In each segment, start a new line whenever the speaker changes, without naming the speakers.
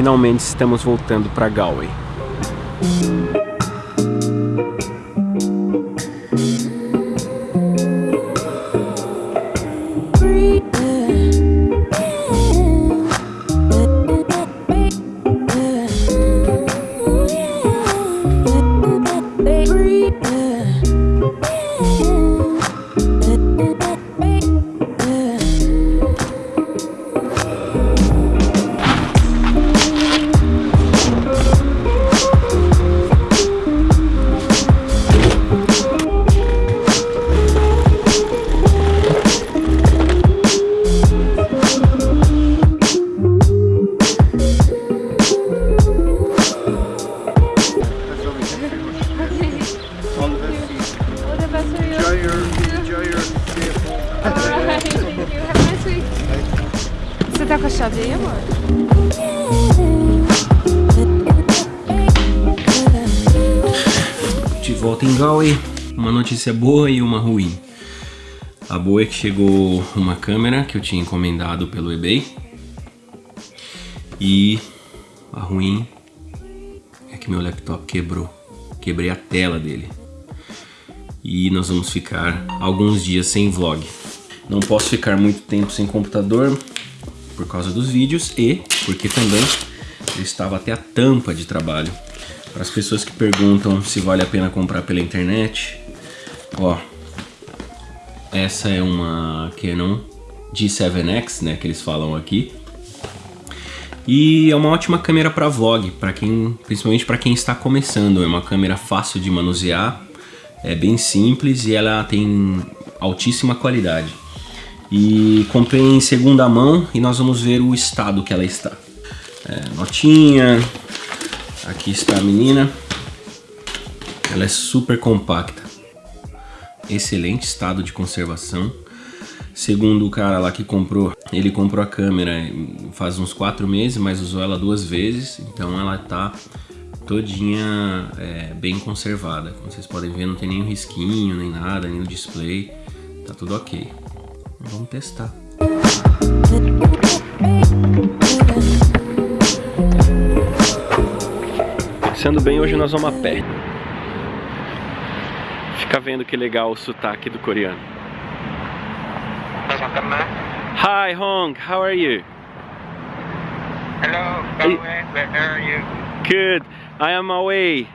finalmente estamos voltando para Galway. Volta em Galway, uma notícia boa e uma ruim. A boa é que chegou uma câmera que eu tinha encomendado pelo eBay. E a ruim é que meu laptop quebrou. Quebrei a tela dele. E nós vamos ficar alguns dias sem vlog. Não posso ficar muito tempo sem computador, por causa dos vídeos e porque também eu estava até a tampa de trabalho. Para as pessoas que perguntam se vale a pena comprar pela internet, ó, essa é uma Canon G7X, né, que eles falam aqui. E é uma ótima câmera para vlog, para quem, principalmente para quem está começando. É uma câmera fácil de manusear, é bem simples e ela tem altíssima qualidade e comprei em segunda mão e nós vamos ver o estado que ela está. É, notinha, aqui está a menina, ela é super compacta, excelente estado de conservação. Segundo o cara lá que comprou, ele comprou a câmera faz uns quatro meses, mas usou ela duas vezes, então ela tá todinha é, bem conservada. Como vocês podem ver, não tem nenhum risquinho, nem nada, nem no display, tá tudo ok. Vamos testar. Sendo bem, hoje nós vamos a pé. Fica vendo que legal o sotaque do coreano. Hi Hong, how are you?
Hello, where are you?
Good, I am away.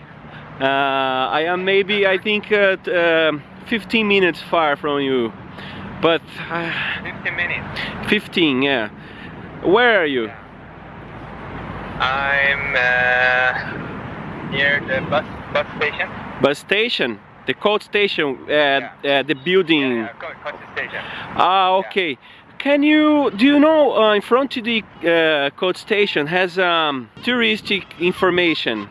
Uh, I am maybe, I think, uh, uh, 15 minutes far from you. But uh,
15 minutes.
15, yeah. Where are you?
I'm uh, near the bus bus station.
Bus station? The coach station, uh,
Yeah.
uh, the building.
Yeah, yeah, co- coach station.
Ah, okay. Can you, do you know, uh, in front of the uh, coach station has um, touristic information.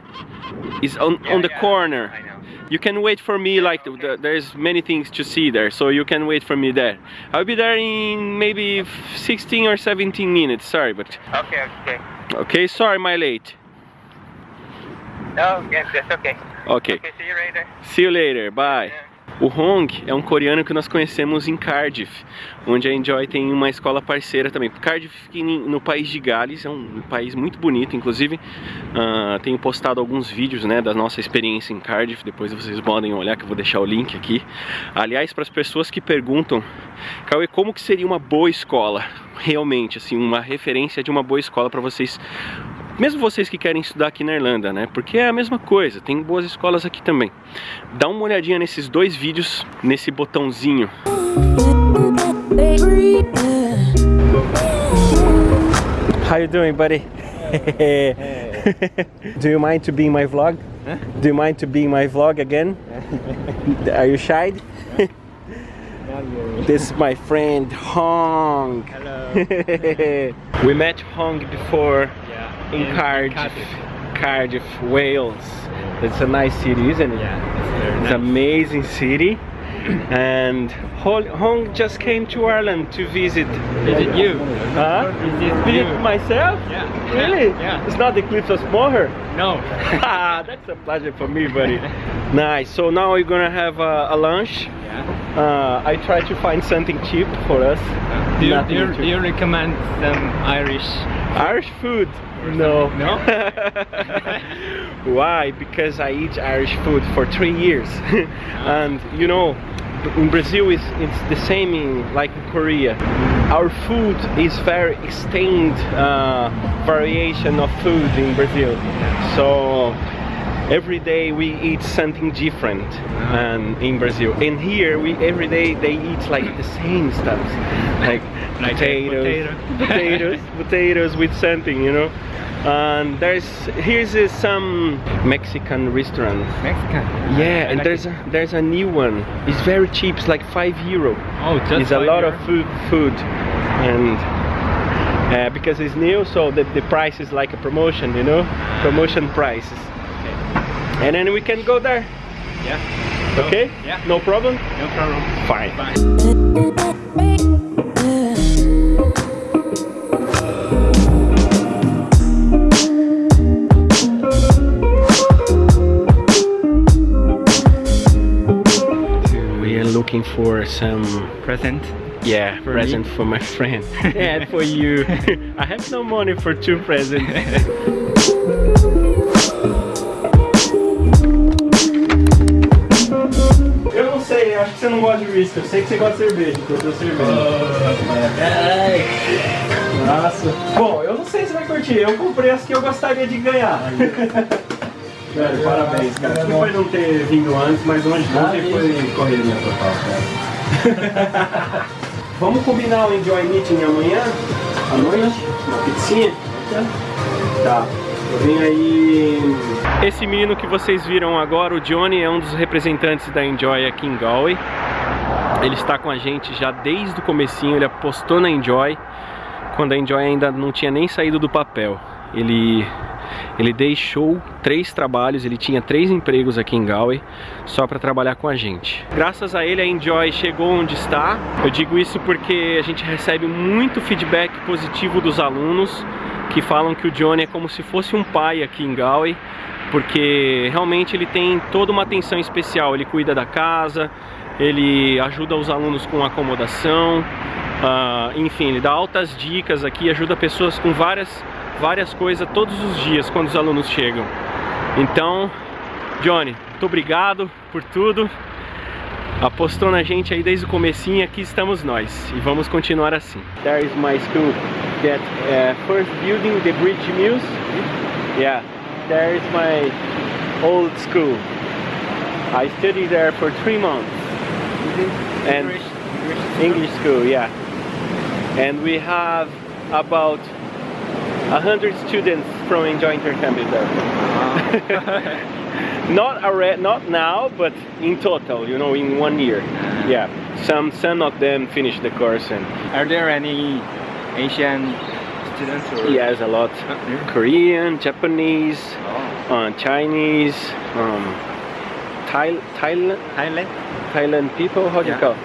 Is on, on the corner.
I know.
You can wait for me, like
okay.
the, there's many things to see there, so you can wait for me there. I'll be there in maybe 16 or 17 minutes, sorry, but
Okay, okay.
okay, sorry my late.
No, yes, that's okay.
Okay,
Okay, see you later.
see you later, bye.
Yeah.
O Hong é um coreano que nós conhecemos em Cardiff, onde a Enjoy tem uma escola parceira também. Cardiff fica no país de Gales, é um país muito bonito, inclusive ah, tenho postado alguns vídeos né, da nossa experiência em Cardiff, depois vocês podem olhar que eu vou deixar o link aqui. Aliás, para as pessoas que perguntam, Cauê, como que seria uma boa escola? Realmente, assim, uma referência de uma boa escola para vocês mesmo vocês que querem estudar aqui na Irlanda, né? Porque é a mesma coisa, tem boas escolas aqui também. Dá uma olhadinha nesses dois vídeos, nesse botãozinho. How you doing, buddy? Do you mind to be in my vlog? Do you mind to be in my vlog again? Are you shy? This is my friend Hong.
Hello.
we met Hong before
Yeah.
In Cardiff, Cardiff, Wales. It's a nice city, isn't it?
Yeah, it's very
It's
nice.
an amazing city. And Hong just came to Ireland to visit.
Visit you.
Huh?
Visit you.
myself?
Yeah.
Really?
Yeah.
It's not the Cliffs of Moher.
No.
That's a pleasure for me, buddy. nice. So now we're gonna have a, a lunch.
Yeah.
Uh, I try to find something cheap for us.
Do you, do you, do you recommend some Irish?
Irish food. No.
No?
Why? Because I eat Irish food for three years, and you know, in Brazil it's, it's the same in like in Korea. Our food is very extended uh, variation of food in Brazil, so every day we eat something different and in Brazil. And here we every day they eat like the same stuff, like,
Like
potatoes,
potato.
potatoes, potatoes with something, you know. And there's here's uh, some Mexican restaurant.
Mexican.
Yeah, and
like
there's a there's a new one. It's very cheap. It's like five euro.
Oh, just
it's a lot
euro?
of food, food, and uh, because it's new, so the, the price is like a promotion, you know, promotion prices. And then we can go there.
Yeah.
Okay?
Yeah.
No problem.
No problem.
Fine.
Bye.
We are looking for some
Present.
yeah
For
present
me?
for my friend and for you. I have no money for two presents. sei, acho que você não gosta de whisky. Eu sei que você gosta de cerveja, então eu cerveja. Nossa. Bom, eu não sei se vai curtir. Eu comprei as que eu gostaria de ganhar. Velho, parabéns, cara. Desculpa não ter vindo antes, mas hoje ontem foi correria total, cara. Vamos combinar o Enjoy Meeting amanhã? À noite? Uma pizzinha? Tá. Vem aí. Esse menino que vocês viram agora, o Johnny, é um dos representantes da Enjoy aqui em Galway. Ele está com a gente já desde o comecinho, ele apostou na Enjoy quando a Enjoy ainda não tinha nem saído do papel. Ele ele deixou três trabalhos, ele tinha três empregos aqui em Galway só para trabalhar com a gente. Graças a ele a Enjoy chegou onde está. Eu digo isso porque a gente recebe muito feedback positivo dos alunos que falam que o Johnny é como se fosse um pai aqui em Galway, porque realmente ele tem toda uma atenção especial. Ele cuida da casa, ele ajuda os alunos com acomodação, ah, enfim, ele dá altas dicas aqui, ajuda pessoas com várias, várias coisas todos os dias quando os alunos chegam. Então, Johnny, muito obrigado por tudo. Apostou na gente aí desde o comecinho, aqui estamos nós e vamos continuar assim. There is my school, that uh, first building, the Bridge Mills. Yeah, there is my old school. I studied there for three months. Mm-hmm. And
English. English.
English school, yeah. And we have about a hundred students from Enjoy Intercampus there. not already, not now, but in total, you know, in one year. Yeah, some some of them finished the course, and
Are there any Asian students or?
yes, a lot.
Uh,
Korean, Japanese,
Oh.
uh, Chinese, um, Thai, Thailand,
Thailand.
Thailand people. How do
Yeah.
you call?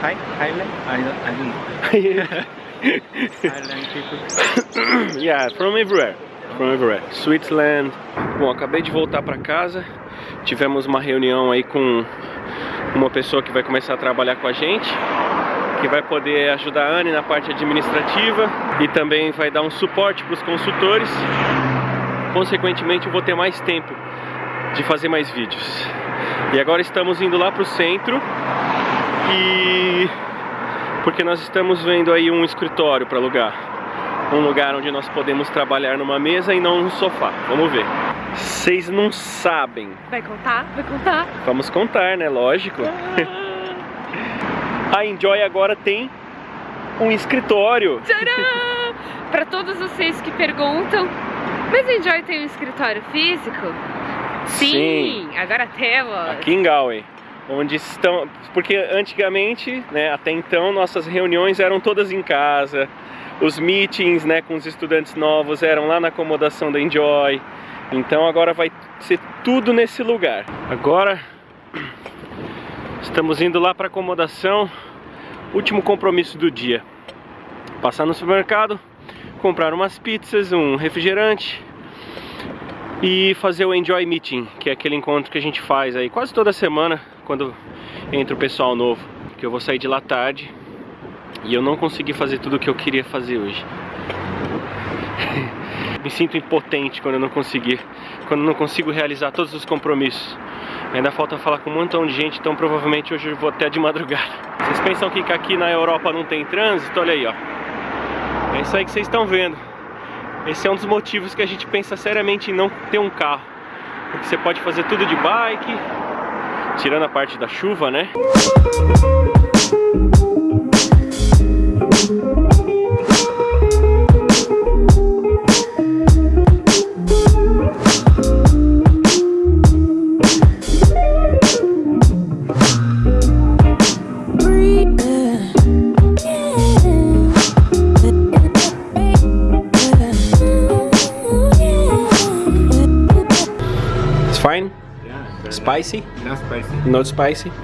Thai. Thailand. I don't. I don't know. Thailand people.
yeah, from everywhere. From everywhere. Switzerland. Bom, acabei de voltar para casa. Tivemos uma reunião aí com uma pessoa que vai começar a trabalhar com a gente, que vai poder ajudar a Anne na parte administrativa e também vai dar um suporte para os consultores. Consequentemente, eu vou ter mais tempo de fazer mais vídeos. E agora estamos indo lá para o centro e porque nós estamos vendo aí um escritório para alugar. Um lugar onde nós podemos trabalhar numa mesa e não num sofá. Vamos ver. Vocês não sabem.
Vai contar? Vai contar?
Vamos contar, né? Lógico. A Enjoy agora tem um escritório.
Tcharam! Pra todos vocês que perguntam, mas a Enjoy tem um escritório físico? Sim, agora temos.
Aqui em Galway. Onde estão. Porque antigamente, né, até então, nossas reuniões eram todas em casa. Os meetings né, com os estudantes novos eram lá na acomodação da Enjoy. Então agora vai ser tudo nesse lugar. Agora estamos indo lá para acomodação. Último compromisso do dia. Passar no supermercado, comprar umas pizzas, um refrigerante e fazer o Enjoy Meeting, que é aquele encontro que a gente faz aí quase toda semana quando entra o pessoal novo. Que eu vou sair de lá tarde e eu não consegui fazer tudo o que eu queria fazer hoje. me sinto impotente quando eu não conseguir, quando eu não consigo realizar todos os compromissos. Ainda falta falar com um montão de gente, então provavelmente hoje eu vou até de madrugada. Vocês pensam que aqui na Europa não tem trânsito? Olha aí, ó. É isso aí que vocês estão vendo. Esse é um dos motivos que a gente pensa seriamente em não ter um carro. Porque você pode fazer tudo de bike, tirando a parte da chuva, né? It's Spicy?
Not spicy.
Not spicy?
It's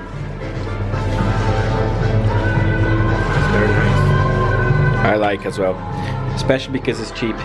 very nice.
I like as well. Especially because it's cheap.